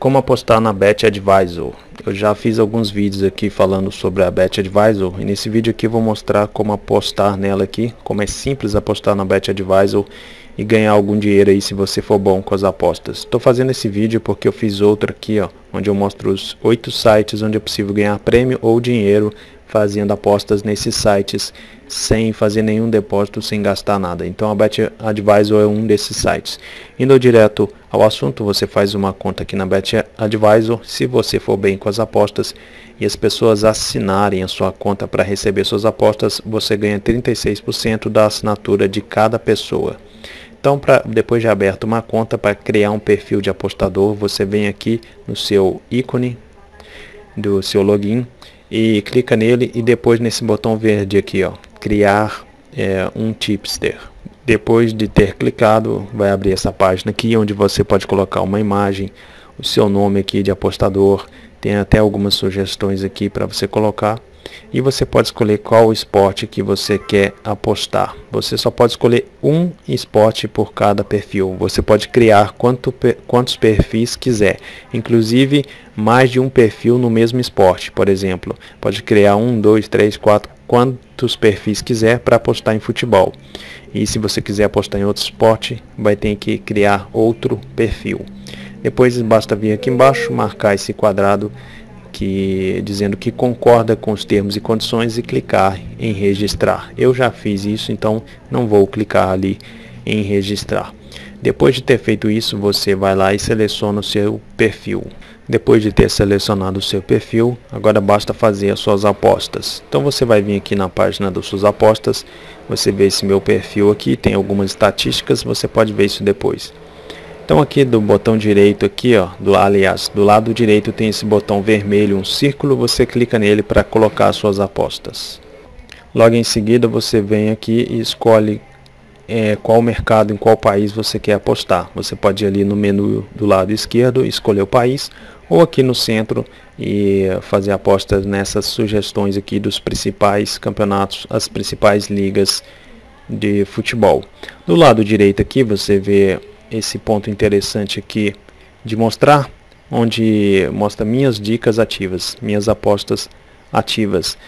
Como apostar na Bet Advisor. Eu já fiz alguns vídeos aqui falando sobre a Bet Advisor e nesse vídeo aqui vou mostrar como apostar nela aqui, como é simples apostar na Bet Advisor e ganhar algum dinheiro aí se você for bom com as apostas. Estou fazendo esse vídeo porque eu fiz outro aqui, ó, onde eu mostro os oito sites onde é possível ganhar prêmio ou dinheiro fazendo apostas nesses sites sem fazer nenhum depósito, sem gastar nada. Então a Bet Advisor é um desses sites. Indo direto ao assunto, você faz uma conta aqui na Bet Advisor. Se você for bem com as apostas e as pessoas assinarem a sua conta para receber suas apostas, você ganha 36% da assinatura de cada pessoa. Então, pra, depois de aberto uma conta para criar um perfil de apostador, você vem aqui no seu ícone do seu login e clica nele e depois nesse botão verde aqui, ó, criar é, um tipster. Depois de ter clicado, vai abrir essa página aqui onde você pode colocar uma imagem, o seu nome aqui de apostador, tem até algumas sugestões aqui para você colocar e você pode escolher qual esporte que você quer apostar. Você só pode escolher um esporte por cada perfil. Você pode criar quanto, quantos perfis quiser, inclusive mais de um perfil no mesmo esporte, por exemplo. Pode criar um, dois, três, quatro, quantos perfis quiser para apostar em futebol. E se você quiser apostar em outro esporte, vai ter que criar outro perfil. Depois basta vir aqui embaixo, marcar esse quadrado que dizendo que concorda com os termos e condições e clicar em registrar. Eu já fiz isso, então não vou clicar ali em registrar. Depois de ter feito isso, você vai lá e seleciona o seu perfil. Depois de ter selecionado o seu perfil, agora basta fazer as suas apostas. Então você vai vir aqui na página das suas apostas, você vê esse meu perfil aqui, tem algumas estatísticas, você pode ver isso depois. Então aqui do botão direito aqui, ó, do aliás, do lado direito tem esse botão vermelho, um círculo, você clica nele para colocar suas apostas. Logo em seguida você vem aqui e escolhe é, qual mercado, em qual país você quer apostar. Você pode ir ali no menu do lado esquerdo, escolher o país, ou aqui no centro e fazer apostas nessas sugestões aqui dos principais campeonatos, as principais ligas de futebol. Do lado direito aqui você vê esse ponto interessante aqui de mostrar, onde mostra minhas dicas ativas, minhas apostas ativas.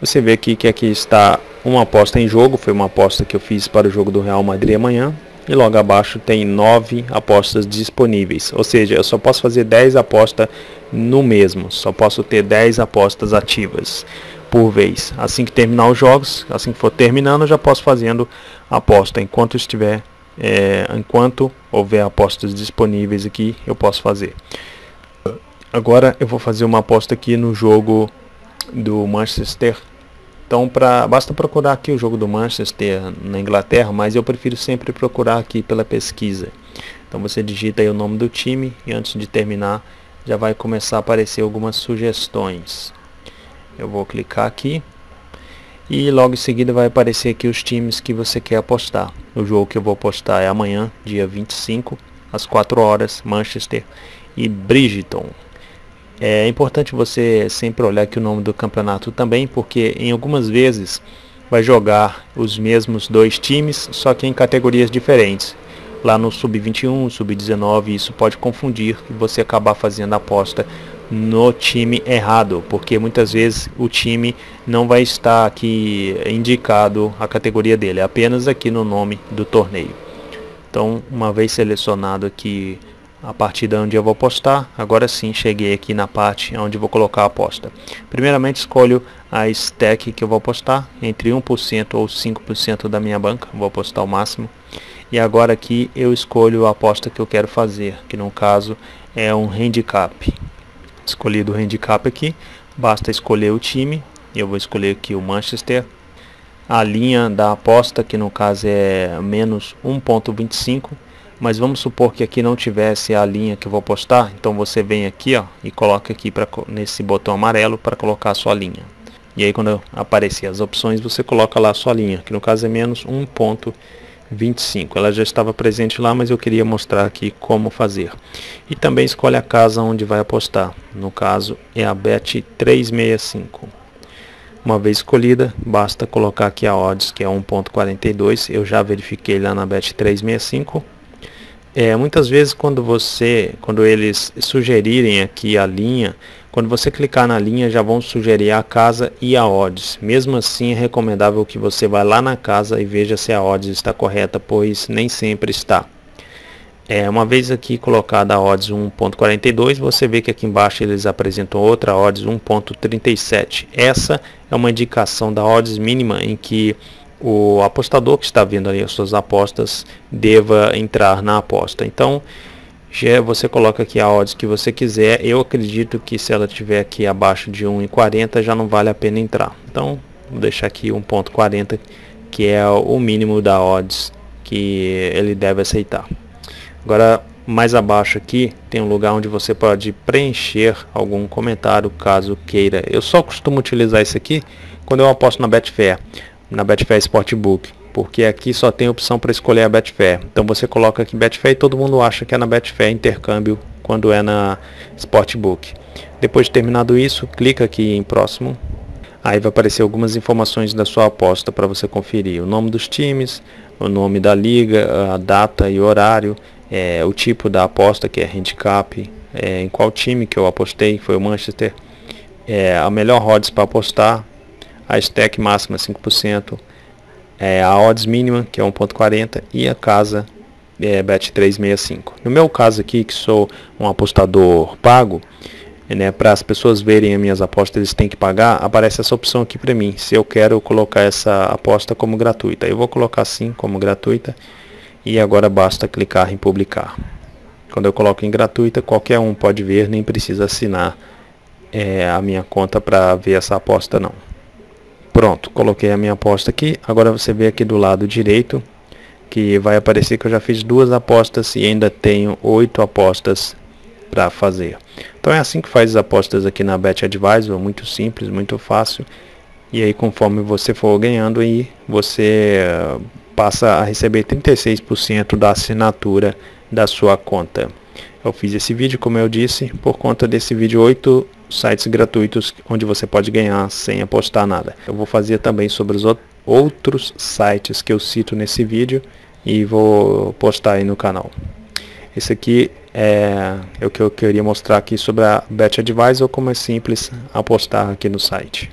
Você vê aqui que aqui está uma aposta em jogo, foi uma aposta que eu fiz para o jogo do Real Madrid amanhã. E logo abaixo tem 9 apostas disponíveis, ou seja, eu só posso fazer 10 apostas no mesmo, só posso ter 10 apostas ativas por vez. Assim que terminar os jogos, assim que for terminando, eu já posso fazendo aposta enquanto estiver é, enquanto houver apostas disponíveis aqui, eu posso fazer. Agora eu vou fazer uma aposta aqui no jogo do Manchester. Então pra, basta procurar aqui o jogo do Manchester na Inglaterra, mas eu prefiro sempre procurar aqui pela pesquisa. Então você digita aí o nome do time e antes de terminar já vai começar a aparecer algumas sugestões. Eu vou clicar aqui e logo em seguida vai aparecer aqui os times que você quer apostar. O jogo que eu vou apostar é amanhã, dia 25, às 4 horas, Manchester e Bridgeton. É importante você sempre olhar aqui o nome do campeonato também, porque em algumas vezes vai jogar os mesmos dois times, só que em categorias diferentes. Lá no sub-21, sub-19, isso pode confundir e você acabar fazendo aposta no time errado, porque muitas vezes o time não vai estar aqui indicado a categoria dele, apenas aqui no nome do torneio. Então, uma vez selecionado aqui a partida onde eu vou apostar, agora sim cheguei aqui na parte onde vou colocar a aposta. Primeiramente escolho a stack que eu vou apostar, entre 1% ou 5% da minha banca, vou apostar o máximo. E agora aqui eu escolho a aposta que eu quero fazer, que no caso é um handicap escolhido o handicap aqui, basta escolher o time, eu vou escolher aqui o Manchester, a linha da aposta, que no caso é menos 1.25, mas vamos supor que aqui não tivesse a linha que eu vou apostar, então você vem aqui ó, e coloca aqui pra, nesse botão amarelo para colocar a sua linha. E aí quando aparecer as opções, você coloca lá a sua linha, que no caso é menos 1.25. 25. Ela já estava presente lá, mas eu queria mostrar aqui como fazer. E também escolhe a casa onde vai apostar. No caso é a Bet 365. Uma vez escolhida, basta colocar aqui a odds, que é 1.42. Eu já verifiquei lá na Bet 365. É, muitas vezes quando você, quando eles sugerirem aqui a linha, quando você clicar na linha já vão sugerir a casa e a odds. Mesmo assim é recomendável que você vá lá na casa e veja se a odds está correta, pois nem sempre está. É, uma vez aqui colocada a odds 1.42, você vê que aqui embaixo eles apresentam outra odds 1.37. Essa é uma indicação da odds mínima em que o apostador que está vendo ali as suas apostas deva entrar na aposta. Então, já você coloca aqui a odds que você quiser. Eu acredito que se ela estiver aqui abaixo de 1.40 já não vale a pena entrar. Então, vou deixar aqui 1.40 que é o mínimo da odds que ele deve aceitar. Agora, mais abaixo aqui, tem um lugar onde você pode preencher algum comentário, caso queira. Eu só costumo utilizar isso aqui quando eu aposto na Betfair, na Betfair Sportbook, porque aqui só tem opção para escolher a Betfair. Então você coloca aqui Betfair e todo mundo acha que é na Betfair intercâmbio quando é na Sportbook. Depois de terminado isso, clica aqui em próximo. Aí vai aparecer algumas informações da sua aposta para você conferir. O nome dos times, o nome da liga, a data e horário, é, o tipo da aposta que é handicap, é, em qual time que eu apostei, foi o Manchester, é, a melhor odds para apostar, a stack máxima 5%, é, a odds mínima que é 1.40 e a casa é, bet 365. No meu caso aqui, que sou um apostador pago, né, para as pessoas verem as minhas apostas, eles têm que pagar, aparece essa opção aqui para mim, se eu quero colocar essa aposta como gratuita. Eu vou colocar sim como gratuita e agora basta clicar em publicar. Quando eu coloco em gratuita, qualquer um pode ver, nem precisa assinar é, a minha conta para ver essa aposta não. Pronto, coloquei a minha aposta aqui. Agora você vê aqui do lado direito que vai aparecer que eu já fiz duas apostas e ainda tenho oito apostas para fazer. Então é assim que faz as apostas aqui na Bet Advisor, muito simples, muito fácil. E aí conforme você for ganhando aí, você passa a receber 36% da assinatura da sua conta. Eu fiz esse vídeo, como eu disse, por conta desse vídeo 8 sites gratuitos onde você pode ganhar sem apostar nada. Eu vou fazer também sobre os outros sites que eu cito nesse vídeo e vou postar aí no canal. Esse aqui é, o que eu queria mostrar aqui sobre a Bet Advisor, como é simples apostar aqui no site.